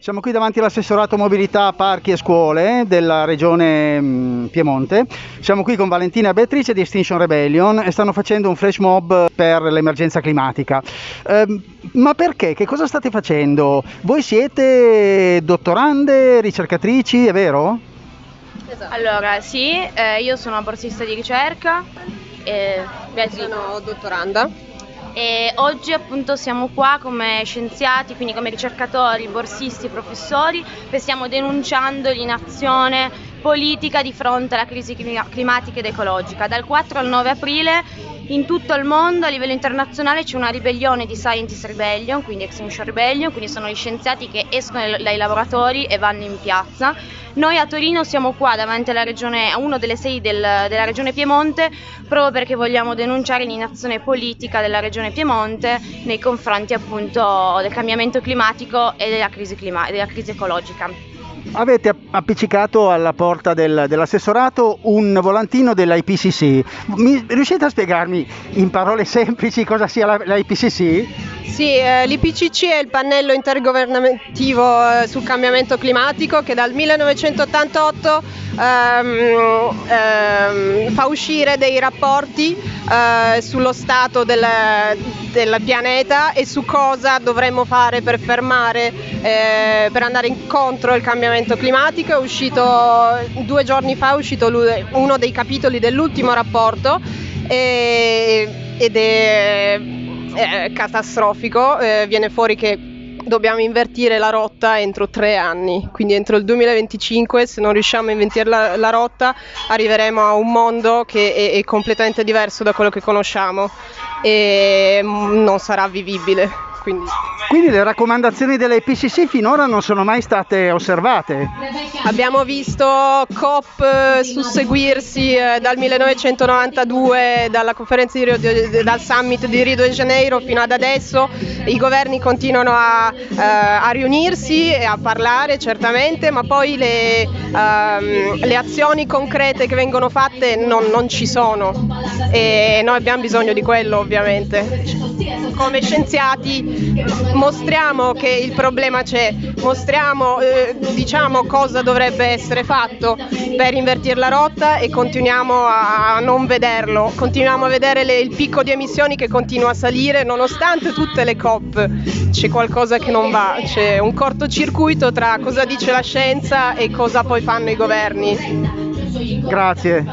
Siamo qui davanti all'assessorato mobilità, parchi e scuole della regione mm, Piemonte. Siamo qui con Valentina e Beatrice di Extinction Rebellion e stanno facendo un flash mob per l'emergenza climatica. Ehm, ma perché? Che cosa state facendo? Voi siete dottorande, ricercatrici, è vero? Esatto. Allora, sì, eh, io sono borsista di ricerca. E sono dottoranda. E oggi appunto siamo qua come scienziati, quindi come ricercatori, borsisti, professori, che stiamo denunciando l'inazione politica di fronte alla crisi climatica ed ecologica. Dal 4 al 9 aprile in tutto il mondo a livello internazionale c'è una ribellione di Scientist Rebellion, quindi Extinction Rebellion, quindi sono gli scienziati che escono dai laboratori e vanno in piazza. Noi a Torino siamo qua davanti regione, a uno delle sedi del, della regione Piemonte proprio perché vogliamo denunciare l'inazione politica della regione Piemonte nei confronti appunto del cambiamento climatico e della crisi, clima- della crisi ecologica. Avete appiccicato alla porta del, dell'assessorato un volantino dell'IPCC. Mi, riuscite a spiegarmi in parole semplici cosa sia l'IPCC? Sì, eh, l'IPCC è il pannello intergovernativo eh, sul cambiamento climatico che dal 1988 ehm, ehm, fa uscire dei rapporti eh, sullo stato del, del, pianeta e su cosa dovremmo fare per fermare, eh, per andare incontro al cambiamento climatico. È uscito due giorni fa, è uscito uno dei capitoli dell'ultimo rapporto e, ed è è catastrofico, eh, viene fuori che dobbiamo invertire la rotta entro tre anni, quindi entro il 2025 se non riusciamo a invertire la, la rotta arriveremo a un mondo che è, è completamente diverso da quello che conosciamo e mm, non sarà vivibile. Quindi... Quindi le raccomandazioni dell'IPCC finora non sono mai state osservate? Abbiamo visto COP eh, susseguirsi eh, dal 1992, dalla conferenza di Rio, dal summit di Rio de Janeiro fino ad adesso, i governi continuano a, eh, a riunirsi e a parlare certamente, ma poi le, um, le azioni concrete che vengono fatte non, non ci sono e noi abbiamo bisogno di quello ovviamente. Come scienziati mostriamo che il problema c'è, mostriamo eh, diciamo cosa dovrebbe essere fatto per invertire la rotta e continuiamo a non vederlo, continuiamo a vedere le, il picco di emissioni che continua a salire nonostante tutte le COP, c'è qualcosa che non va, c'è un cortocircuito tra cosa dice la scienza e cosa poi fanno i governi. Grazie.